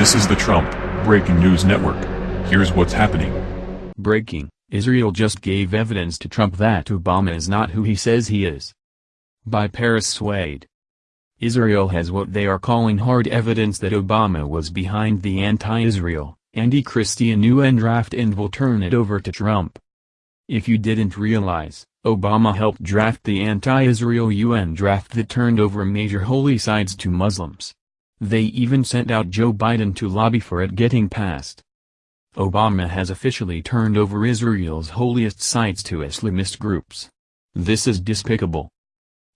This is the Trump Breaking News Network. Here's what's happening. Breaking, Israel just gave evidence to Trump that Obama is not who he says he is. By Paris Swade. Israel has what they are calling hard evidence that Obama was behind the anti-Israel, anti-Christian UN draft and will turn it over to Trump. If you didn't realize, Obama helped draft the anti-Israel UN draft that turned over major holy sites to Muslims. They even sent out Joe Biden to lobby for it getting passed. Obama has officially turned over Israel's holiest sites to Islamist groups. This is despicable.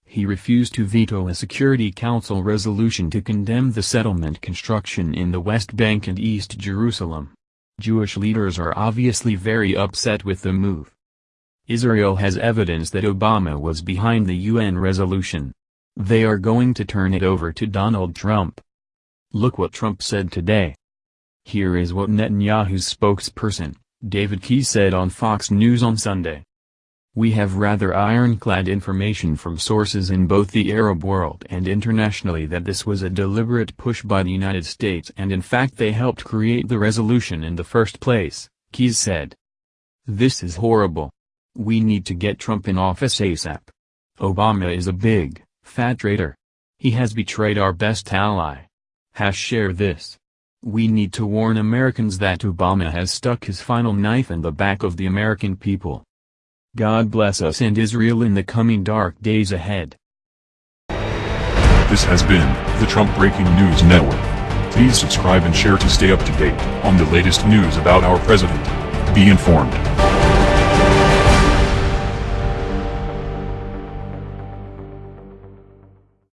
He refused to veto a Security Council resolution to condemn the settlement construction in the West Bank and East Jerusalem. Jewish leaders are obviously very upset with the move. Israel has evidence that Obama was behind the UN resolution. They are going to turn it over to Donald Trump. Look what Trump said today. Here is what Netanyahu's spokesperson, David Keyes said on Fox News on Sunday. We have rather ironclad information from sources in both the Arab world and internationally that this was a deliberate push by the United States and in fact they helped create the resolution in the first place, Keyes said. This is horrible. We need to get Trump in office ASAP. Obama is a big, fat traitor. He has betrayed our best ally. Hash share this. We need to warn Americans that Obama has stuck his final knife in the back of the American people. God bless us and Israel in the coming dark days ahead. This has been the Trump Breaking News Network. Please subscribe and share to stay up to date on the latest news about our president. Be informed.